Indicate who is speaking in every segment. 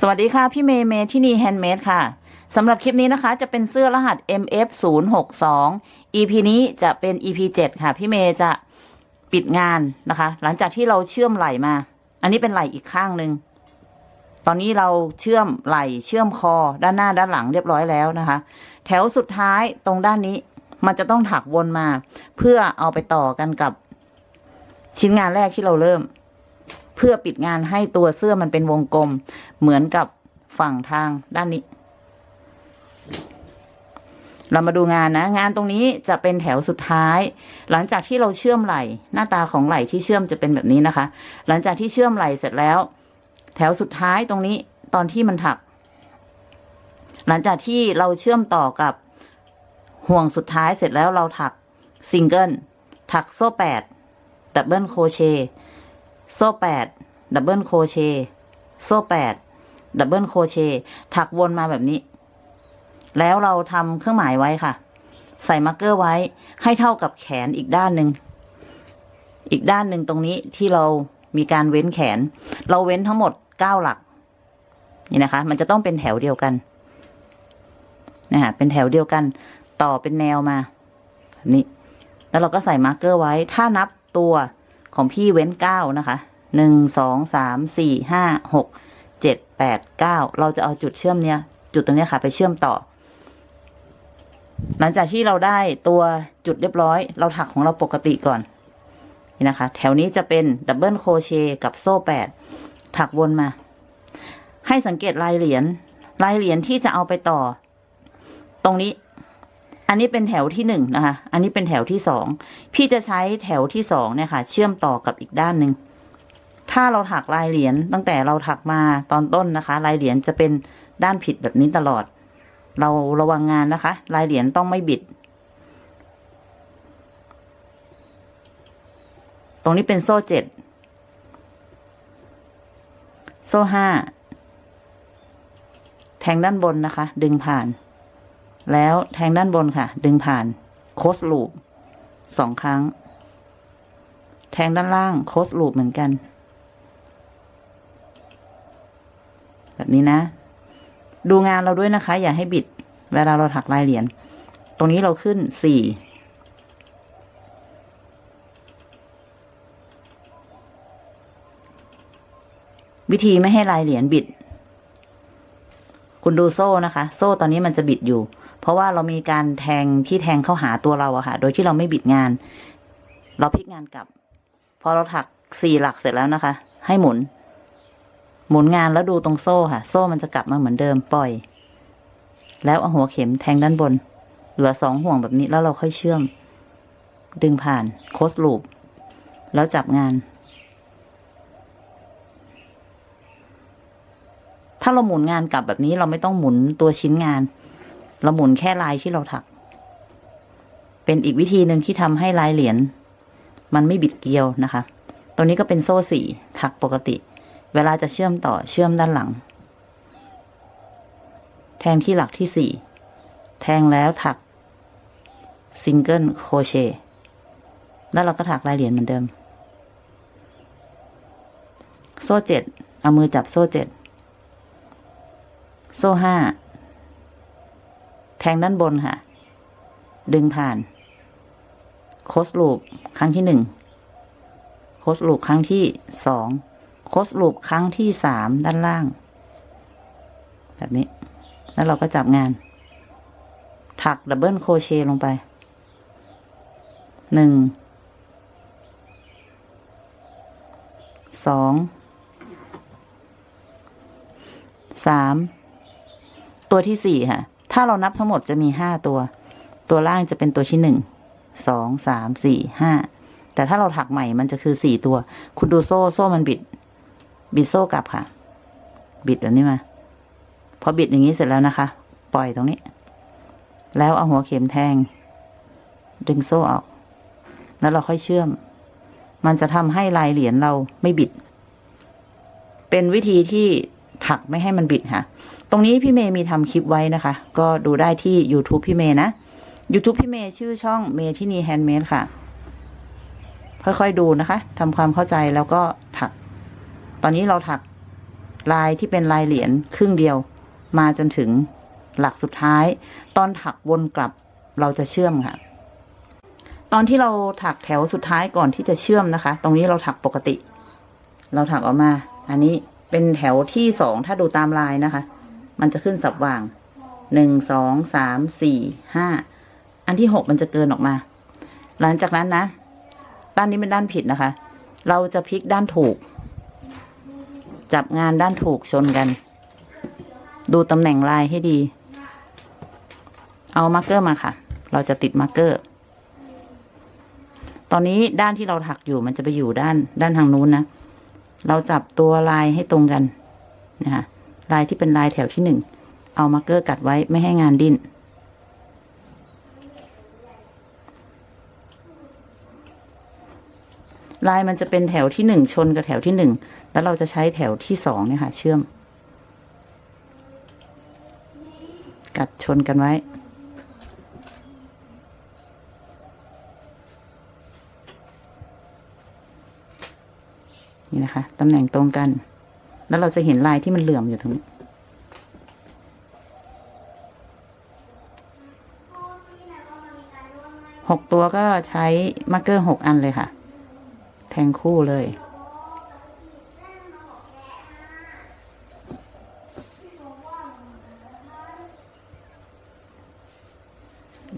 Speaker 1: สวัสดีค่ะ พี่เมย์เมทินี Handmade ค่ะสำหรับคลิปนี้นะคะจะเป็นเสื้อรหัส MF 0 6 2 EP นี้จะเป็น EP 7 ค่ะ พี่เมย์จะปิดงานนะคะ หลังจากที่เราเชื่อมไหล่มา อันนี้เป็นไหล่อีกข้างหนึ่งตอนนี้เราเชื่อมไหล่เชื่อมคอด้านหน้าด้านหลังเรียบร้อยแล้วนะคะ แถวสุดท้ายตรงด้านนี้มันจะต้องถักวนมา เพื่อเอาไปต่อกันกับชิ้นงานแรกที่เราเริ่ม เพื่อปิดงานให้ตัวเสื้อมันเป็นวงกลม เหมือนกับฝั่งทางด้านนี้ เรามาดูงานนะ งานตรงนี้จะเป็นแถวสุดท้าย หลังจากที่เราเชื่อมไหลหน้าตาของไหลที่เชื่อมจะเป็นแบบนี้นะคะ หลังจากที่เชื่อมไหลเสร็จแล้ว แถวสุดท้ายตรงนี้ตอนที่มันถัก หลังจากที่เราเชื่อมต่อกับห่วงสุดท้ายเสร็จแล้วเราถักซิงเกิลถักโซ่แปด double crochet โซ่แปด double crochet โซ่แปด double crochet ถักวนมาแบบนี้ แล้วเราทำเครื่องหมายไว้ค่ะ ใส่ marker ไว้ให้เท่ากับแขนอีกด้านหนึ่ง อีกด้านหนึ่งตรงนี้ที่เรามีการเว้นแขน เราเว้นทั้งหมดเก้าหลัก นี่นะคะ มันจะต้องเป็นแถวเดียวกันนะฮะเป็นแถวเดียวกัน ต่อเป็นแนวมาแบบนี้ แล้วเราก็ใส่ marker ไว้ ถ้านับตัว ของพี่เว้นเก้านะคะหนึ่งสองสามสี่ห้าหกเจ็ดแปดเก้าเราจะเอาจุดเชื่อมเนี้ย จุดตรงเนี้ยค่ะ ไปเชื่อมต่อ หลังจากที่เราได้ตัวจุดเรียบร้อย เราถักของเราปกติก่อน นี่นะคะ แถวนี้จะเป็น double crochet กับโซ่แปดถักวนมา ให้สังเกตลายเหรียญลายเหรียญที่จะเอาไปต่อ ตรงนี้ อันนี้เป็นแถวที่หนึ่งนะคะ อันนี้เป็นแถวที่สอง พี่จะใช้แถวที่สองเนี่ยค่ะ เชื่อมต่อกับอีกด้านหนึ่ง ถ้าเราถักลายเหรียญตั้งแต่เราถักมาตอนต้นนะคะ ลายเหรียญจะเป็นด้านผิดแบบนี้ตลอด เราระวังงานนะคะ ลายเหรียญต้องไม่บิด ตรงนี้เป็นโซ่เจ็ด โซ่ห้า แทงด้านบนนะคะ ดึงผ่าน แล้วแทงด้านบนค่ะ ดึงผ่านโคสลูปสองครั้ง แทงด้านล่างโคสลูปเหมือนกัน แบบนี้นะ ดูงานเราด้วยนะคะ อย่าให้บิด เวลาเราถักลายเหรียญตรงนี้เราขึ้นสี่วิธีไม่ให้ลายเหรียญบิด คุณดูโซ่นะคะ โซ่ตอนนี้มันจะบิดอยู่ ราะว่าเรามีการแทงที่แทงเข้าหาตัวเราอะค่ะ โดยที่เราไม่บิดงาน เราพลิกงานกลับ พอเราถักสี่หลักเสร็จแล้วนะคะ ให้หมุน หมุนงานแล้วดูตรงโซ่ค่ะ โซ่มันจะกลับมาเหมือนเดิมปล่อย แล้วเอาหัวเข็มแทงด้านบน เหลือสองห่วงแบบนี้แล้วเราค่อยเชื่อม ดึงผ่านโคสลูป แล้วจับงาน ถ้าเราหมุนงานกลับแบบนี้เราไม่ต้องหมุนตัวชิ้นงาน เราหมุนแค่ลายที่เราถัก เป็นอีกวิธีหนึ่งที่ทำให้ลายเหรียญมันไม่บิดเกลียวนะคะ ตัวนี้ก็เป็นโซ่สี่ถักปกติ เวลาจะเชื่อมต่อเชื่อมด้านหลัง แทงที่หลักที่สี่แทงแล้วถัก single crochet แล้วเราก็ถักลายเหรียญเหมือนเดิม โซ่เจ็ดเอามือจับโซ่เจ็ดโซ่ห้า แทงด้านบนค่ะ ดึงผ่าน close loop ครั้งที่หนึ่ง close loop ครั้งที่สอง close loop ครั้งที่สามด้านล่าง แบบนี้ แล้วเราก็จับงาน ถัก double crochet ลงไป หนึ่ง สอง สาม ตัวที่สี่ค่ะ ถ้าเรานับทั้งหมดจะมีห้าตัว ตัวล่างจะเป็นตัวที่หนึ่งสองสามสี่ห้าแต่ถ้าเราถักใหม่มันจะคือสี่ตัว คุณดูโซ่โซ่มันบิด บิดโซ่กลับค่ะ บิดแบบนี้มาพอบิดอย่างนี้เสร็จแล้วนะคะ ปล่อยตรงนี้ แล้วเอาหัวเข็มแทง ดึงโซ่ออก แล้วเราค่อยเชื่อม มันจะทำให้ลายเหรียญเราไม่บิด เป็นวิธีที่ ถักไม่ให้มันบิดค่ะ ตรงนี้พี่เมย์มีทำคลิปไว้นะคะ ก็ดูได้ที่ YouTube พี่เมย์นะ YouTube พี่เมย์ชื่อช่องเมทินี Handmade ค่ะ ค่อยๆดูนะคะทำความเข้าใจแล้วก็ถัก ตอนนี้เราถักลายที่เป็นลายเหรียญครึ่งเดียว มาจนถึงหลักสุดท้าย ตอนถักวนกลับเราจะเชื่อมค่ะ ตอนที่เราถักแถวสุดท้ายก่อนที่จะเชื่อมนะคะ ตรงนี้เราถักปกติ เราถักออกมา อันนี้ เป็นแถวที่สองถ้าดูตามลายนะคะ มันจะขึ้นสับว่างหนึ่งสองสามสี่ห้าอันที่หกมันจะเกินออกมา หลังจากนั้นนะด้านนี้เป็นด้านผิดนะคะ เราจะพลิกด้านถูก จับงานด้านถูกชนกัน ดูตำแหน่งลายให้ดี เอา marker มาค่ะ เราจะติด marker ตอนนี้ด้านที่เราถักอยู่มันจะไปอยู่ด้านด้านทางนู้นนะ เราจับตัวลายให้ตรงกันนะคะลายที่เป็นลายแถวที่หนึ่งเอา marker กลัดไว้ไม่ให้งานดิ้นลายมันจะเป็นแถวที่หนึ่งชนกับแถวที่หนึ่งแล้วเราจะใช้แถวที่สองเนี่ยค่ะ เชื่อม กลัดชนกันไว้ นี่นะคะ ตำแหน่งตรงกัน แล้วเราจะเห็นลายที่มันเหลื่อมอยู่ตรงนี้ หกตัวก็ใช้มาร์กเกอร์หกอันเลยค่ะ แทงคู่เลย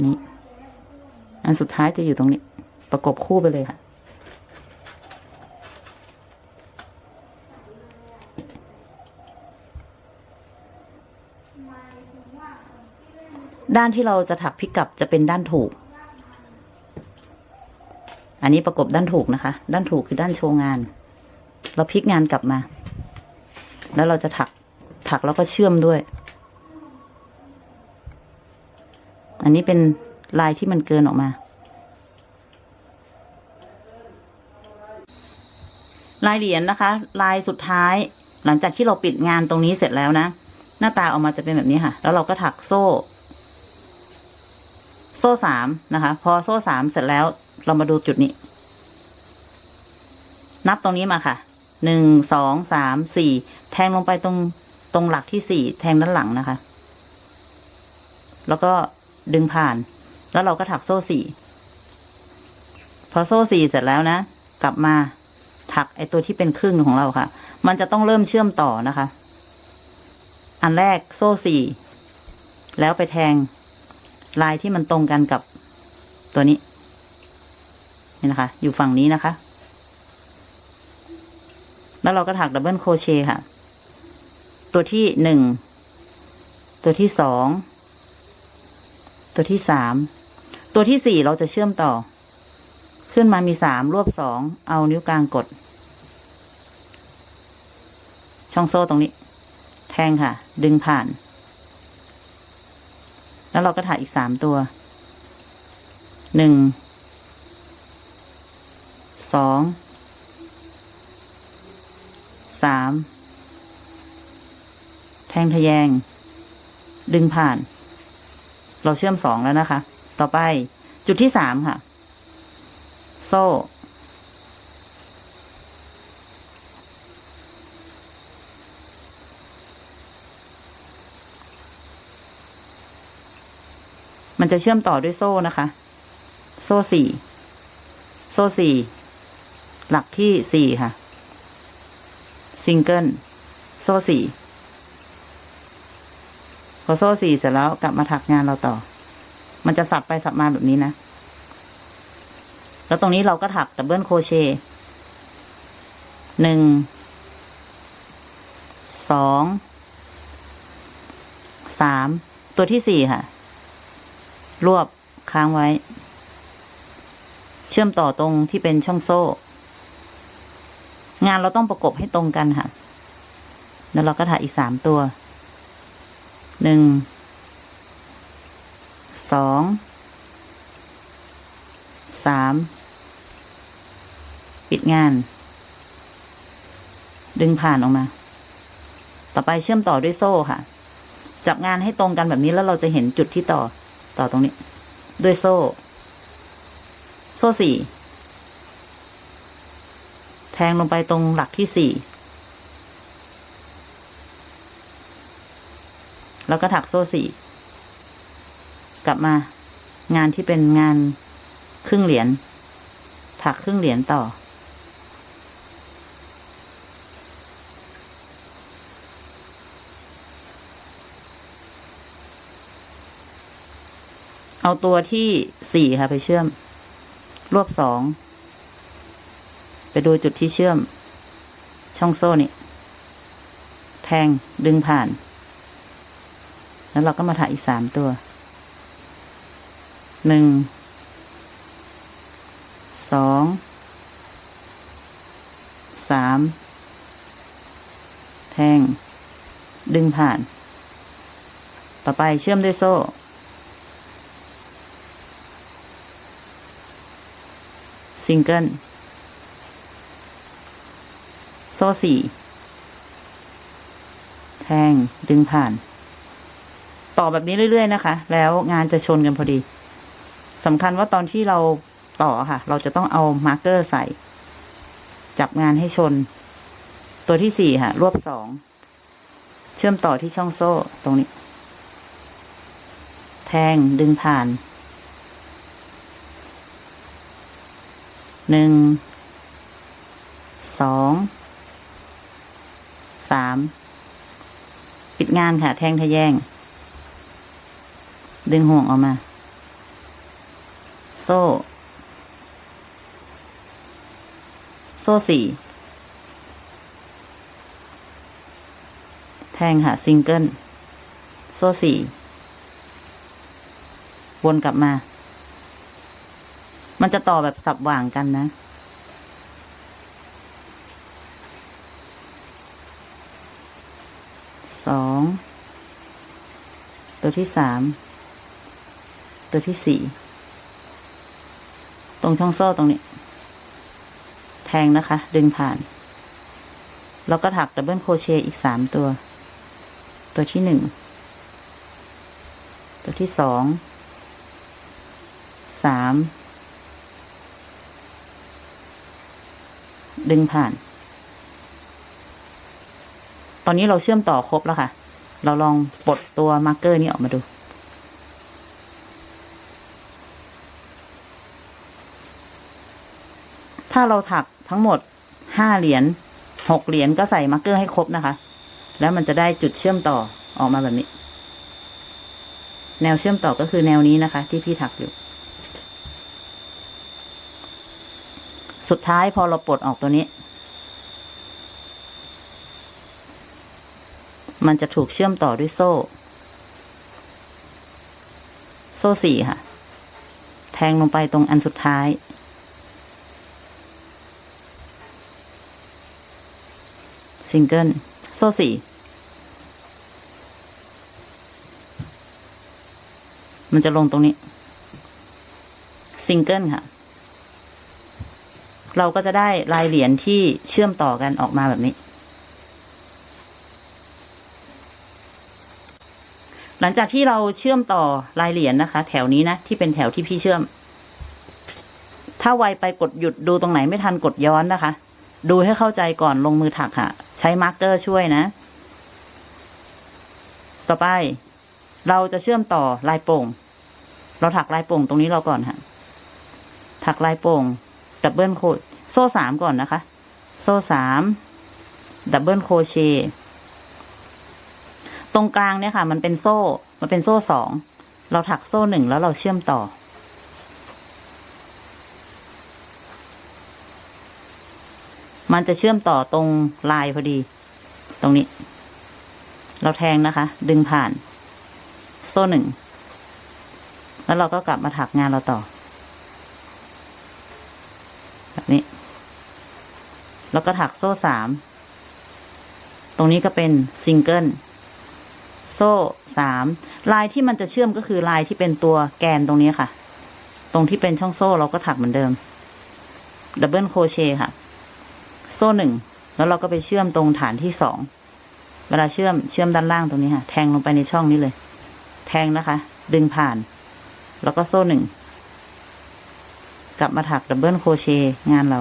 Speaker 1: นี่อันสุดท้ายจะอยู่ตรงนี้ ประกบคู่ไปเลยค่ะ ด้านที่เราจะถักพิกัดจะเป็นด้านถูก อันนี้ประกบด้านถูกนะคะ ด้านถูกคือด้านโชว์งาน เราพลิกงานกลับมา แล้วเราจะถักถักแล้วก็เชื่อมด้วย อันนี้เป็นลายที่มันเกินออกมา ลายเหรียญนะคะ ลายสุดท้าย หลังจากที่เราปิดงานตรงนี้เสร็จแล้วนะ หน้าตาออกมาจะเป็นแบบนี้ค่ะ แล้วเราก็ถักโซ่ โซ่สามนะคะ พอโซ่สามเสร็จแล้วเรามาดูจุดนี้ นับตรงนี้มาค่ะหนึ่งสองสามสี่แทงลงไปตรงตรงหลักที่สี่แทงด้านหลังนะคะ แล้วก็ดึงผ่าน แล้วเราก็ถักโซ่สี่พอโซ่สี่เสร็จแล้วนะ กลับมาถักไอตัวที่เป็นครึ่งของเราค่ะ มันจะต้องเริ่มเชื่อมต่อนะคะ อันแรกโซ่สี่แล้วไปแทง ลายที่มันตรงกันกับตัวนี้ นี่นะคะ อยู่ฝั่งนี้นะคะ แล้วเราก็ถัก double crochet ค่ะ ตัวที่หนึ่ง ตัวที่สอง ตัวที่สาม ตัวที่สี่เราจะเชื่อมต่อ ขึ้นมามีสามรวบสอง เอานิ้วกลางกด ช่องโซ่ตรงนี้ แทงค่ะ ดึงผ่าน แล้วเราก็ถักอีกสามตัว หนึ่ง สอง สาม แทงทะแยง ดึงผ่าน เราเชื่อมสองแล้วนะคะ ต่อไปจุดที่สามค่ะ โซ่ มันจะเชื่อมต่อด้วยโซ่นะคะ โซ่สี่ โซ่สี่ หลักที่สี่ค่ะ ซิงเกิล โซ่สี่ พอโซ่สี่เสร็จแล้วกลับมาถักงานเราต่อ มันจะสับไปสับมาแบบนี้นะ แล้วตรงนี้เราก็ถัก double crochet หนึ่ง สอง สาม ตัวที่สี่ค่ะ รวบค้างไว้ เชื่อมต่อตรงที่เป็นช่องโซ่ งานเราต้องประกบให้ตรงกันค่ะ แล้วเราก็ถักอีกสามตัว หนึ่ง สอง สาม ปิดงาน ดึงผ่านออกมา ต่อไปเชื่อมต่อด้วยโซ่ค่ะ จับงานให้ตรงกันแบบนี้แล้วเราจะเห็นจุดที่ต่อ ต่อตรงนี้ ด้วยโซ่ โซ่สี่แทงลงไปตรงหลักที่สี่แล้วก็ถักโซ่สี่กลับมางานที่เป็นงานครึ่งเหรียญถักครึ่งเหรียญต่อ เอาตัวที่สี่ค่ะไปเชื่อม รวบสอง ไปดูจุดที่เชื่อม ช่องโซ่นี่ แทงดึงผ่าน แล้วเราก็มาถักอีกสามตัว หนึ่ง สอง สาม แทง ดึงผ่าน ต่อไปเชื่อมด้วยโซ่ ซิงเกิลโซ่สี่แทงดึงผ่าน ต่อแบบนี้เรื่อย ๆ นะคะ แล้วงานจะชนกันพอดีสำคัญว่าตอนที่เราต่อค่ะ เราจะต้องเอา marker ใส่ จับงานให้ชน ตัวที่สี่ค่ะ รวบสองเชื่อมต่อที่ช่องโซ่ตรงนี้ แทงดึงผ่าน หนึ่ง สอง สาม ปิดงานค่ะ แทงทะแยง ดึงห่วงออกมา โซ่ โซ่สี่ แทงค่ะ ซิงเกิล โซ่สี่ วนกลับมา มันจะต่อแบบสับหว่างกันนะ สอง ตัวที่สาม ตัวที่สี่ ตรงช่องโซ่ตรงนี้ แทงนะคะ ดึงผ่าน แล้วก็ถักดับเบิลโครเชต์อีกสามตัว ตัวที่หนึ่ง ตัวที่สอง สาม ดึงผ่าน ตอนนี้เราเชื่อมต่อครบแล้วค่ะ เราลองปลดตัว marker นี้ออกมาดู ถ้าเราถักทั้งหมดห้าเหรียญหกเหรียญก็ใส่ marker ให้ครบนะคะ แล้วมันจะได้จุดเชื่อมต่อออกมาแบบนี้ แนวเชื่อมต่อก็คือแนวนี้นะคะ ที่พี่ถักอยู่ สุดท้ายพอเราปลดออกตัวนี้ มันจะถูกเชื่อมต่อด้วยโซ่ โซ่สี่ค่ะ แทงลงไปตรงอันสุดท้าย ซิงเกิล โซ่สี่มันจะลงตรงนี้ ซิงเกิลค่ะ เราก็จะได้ลายเหรียญที่เชื่อมต่อกันออกมาแบบนี้ หลังจากที่เราเชื่อมต่อลายเหรียญนะคะ แถวนี้นะ ที่เป็นแถวที่พี่เชื่อม ถ้าไวไปกดหยุดดูตรงไหนไม่ทันกดย้อนนะคะ ดูให้เข้าใจก่อนลงมือถักค่ะ ใช้ marker ช่วยนะ ต่อไป เราจะเชื่อมต่อลายโปร่ง เราถักลายโปร่งตรงนี้เราก่อนค่ะ ถักลายโปร่ง double crochet โซ่สามก่อนนะคะ โซ่สาม double crochet ตรงกลางเนี่ยค่ะ มันเป็นโซ่ มันเป็นโซ่สองเราถักโซ่หนึ่งแล้วเราเชื่อมต่อ มันจะเชื่อมต่อตรงลายพอดี ตรงนี้ เราแทงนะคะ ดึงผ่าน โซ่หนึ่ง แล้วเราก็กลับมาถักงานเราต่อ แบบนี้ แล้วก็ถักโซ่สาม ตรงนี้ก็เป็นซิงเกิล โซ่สาม ลายที่มันจะเชื่อมก็คือลายที่เป็นตัวแกนตรงนี้ค่ะ ตรงที่เป็นช่องโซ่เราก็ถักเหมือนเดิม double crochet ค่ะ โซ่หนึ่ง แล้วเราก็ไปเชื่อมตรงฐานที่สอง เวลาเชื่อมเชื่อมด้านล่างตรงนี้ค่ะ แทงลงไปในช่องนี้เลย แทงนะคะ ดึงผ่าน แล้วก็โซ่หนึ่ง กลับมาถัก double crochet งานเรา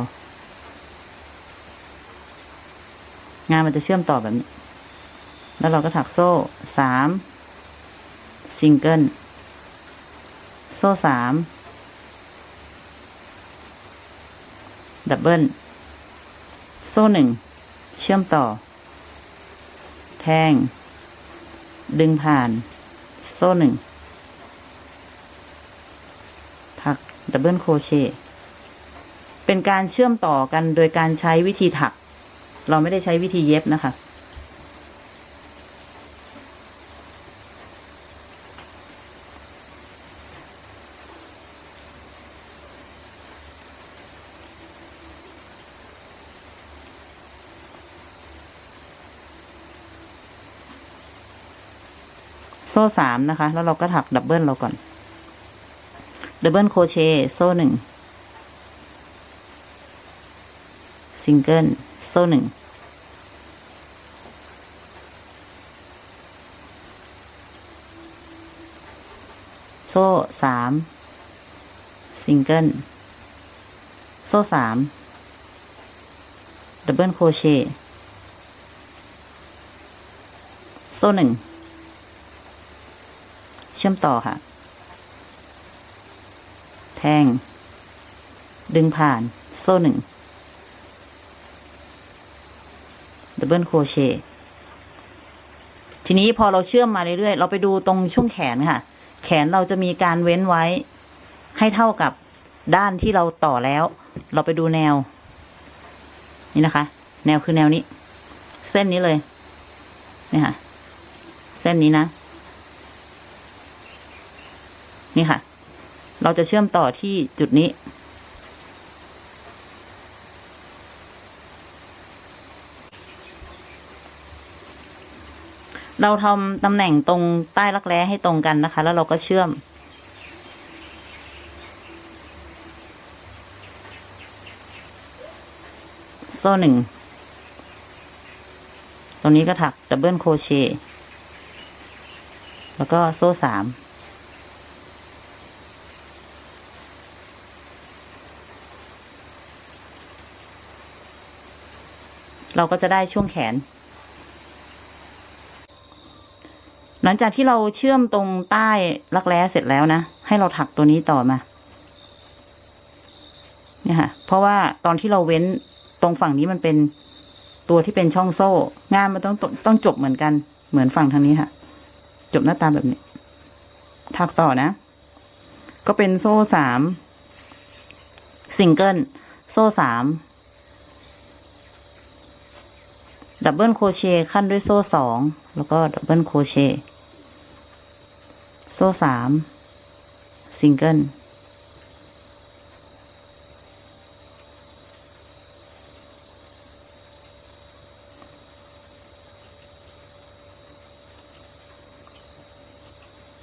Speaker 1: งานมันจะเชื่อมต่อแบบนี้ แล้วเราก็ถักโซ่สามซิงเกิลโซ่สาม double โซ่หนึ่งเชื่อมต่อ แทง ดึงผ่าน โซ่หนึ่งถัก double crochet เป็นการเชื่อมต่อกันโดยการใช้วิธีถัก เราไม่ได้ใช้วิธีเย็บนะคะ โซ่สามนะคะ แล้วเราก็ถัก double เราก่อน double crochet โซ่หนึ่งซิงเกิลโซ่หนึ่งโซ่สามซิงเกิลโซ่สาม double crochetโซ่หนึ่งเชื่อมต่อค่ะ แทง ดึงผ่าน โซ่หนึ่งดับเบิลโครเชต์ทีนี้พอเราเชื่อมมาเรื่อยๆ เราไปดูตรงช่วงแขนค่ะ แขนเราจะมีการเว้นไว้ ให้เท่ากับด้านที่เราต่อแล้ว เราไปดูแนว นี่นะคะ แนวคือแนวนี้ เส้นนี้เลยนี่ค่ะ เส้นนี้นะ นี่ค่ะ เราจะเชื่อมต่อที่จุดนี้ เราทำตำแหน่งตรงใต้รักแร้ให้ตรงกันนะคะ แล้วเราก็เชื่อมโซ่หนึ่ง ตรงนี้ก็ถัก double crochet แล้วก็โซ่สาม เราก็จะได้ช่วงแขน หลังจากที่เราเชื่อมตรงใต้รักแร้เสร็จแล้วนะ ให้เราถักตัวนี้ต่อมา เนี่ยค่ะ เพราะว่าตอนที่เราเว้นตรงฝั่งนี้มันเป็นตัวที่เป็นช่องโซ่ งานมันต้องต้องจบเหมือนกัน เหมือนฝั่งทางนี้ค่ะ จบหน้าตาแบบนี้ ถักต่อนะ ก็เป็นโซ่สามซิงเกิลโซ่สาม double crochet คั่นด้วยโซ่สองแล้วก็ double crochet โซ่สามซิงเกิล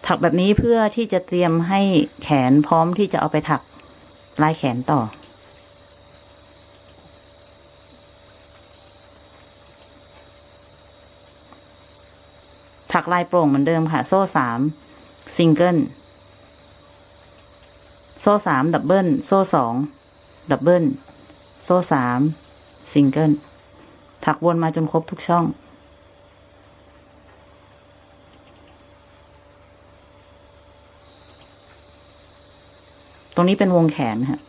Speaker 1: ถักแบบนี้เพื่อที่จะเตรียมให้แขนพร้อมที่จะเอาไปถักลายแขนต่อ ลายโปร่งเหมือนเดิมค่ะ โซ่สามซิงเกิลโซ่สาม double โซ่สอง double โซ่สามซิงเกิลถักวนมาจนครบทุกช่อง ตรงนี้เป็นวงแขนค่ะ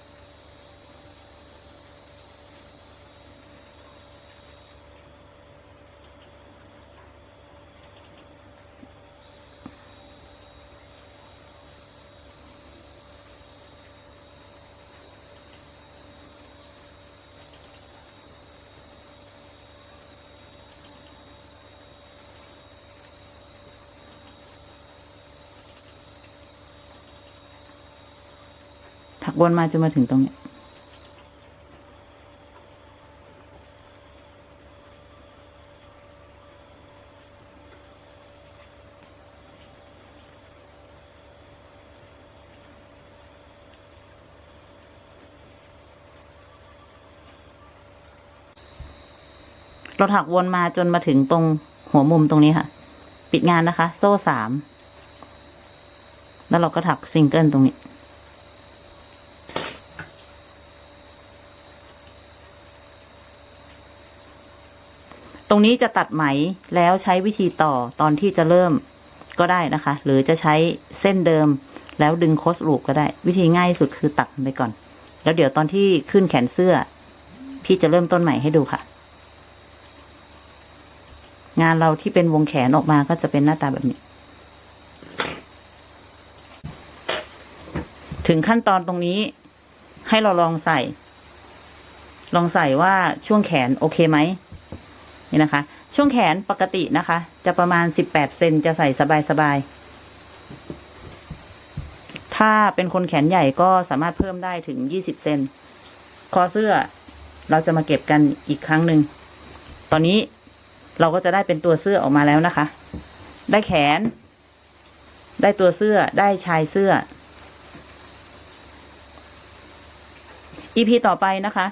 Speaker 1: วนมาจนมาถึงตรงนี้เราถักวนมาจนมาถึงตรงหัวมุมตรงนี้ค่ะ ปิดงานนะคะ โซ่สาม แล้วเราก็ถักซิงเกิลตรงนี้ ตรงนี้จะตัดไหมแล้วใช้วิธีต่อตอนที่จะเริ่มก็ได้นะคะ หรือจะใช้เส้นเดิมแล้วดึงโคสลูปก็ได้ วิธีง่ายสุดคือตัดไปก่อน แล้วเดี๋ยวตอนที่ขึ้นแขนเสื้อ พี่จะเริ่มต้นใหม่ให้ดูค่ะ งานเราที่เป็นวงแขนออกมาก็จะเป็นหน้าตาแบบนี้ ถึงขั้นตอนตรงนี้ให้เราลองใส่ ลองใส่ว่าช่วงแขนโอเคไหม นี่นะคะ ช่วงแขนปกตินะคะ จะประมาณสิบแปดเซนจะใส่สบายๆถ้าเป็นคนแขนใหญ่ก็สามารถเพิ่มได้ถึงยี่สิบเซนคอเสื้อเราจะมาเก็บกันอีกครั้งหนึ่ง ตอนนี้เราก็จะได้เป็นตัวเสื้อออกมาแล้วนะคะ ได้แขน ได้ตัวเสื้อ ได้ชายเสื้อ EP ต่อไปนะคะ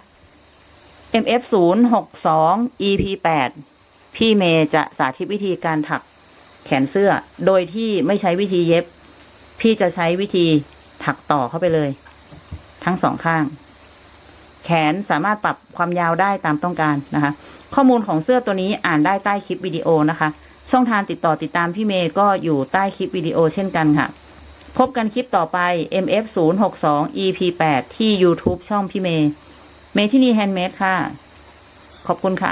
Speaker 1: MF 0 6 2 EP 8พี่เมย์จะสาธิตวิธีการถักแขนเสื้อ โดยที่ไม่ใช้วิธีเย็บ พี่จะใช้วิธีถักต่อเข้าไปเลย ทั้งสองข้าง แขนสามารถปรับความยาวได้ตามต้องการนะคะ ข้อมูลของเสื้อตัวนี้อ่านได้ใต้คลิปวิดีโอนะคะ ช่องทางติดต่อติดตามพี่เมย์ก็อยู่ใต้คลิปวิดีโอเช่นกันค่ะ พบกันคลิปต่อไป MF 0 6 2 EP 8ที่ YouTube ช่องพี่เมย์ เมทินีแฮนด์เมดค่ะ ขอบคุณค่ะ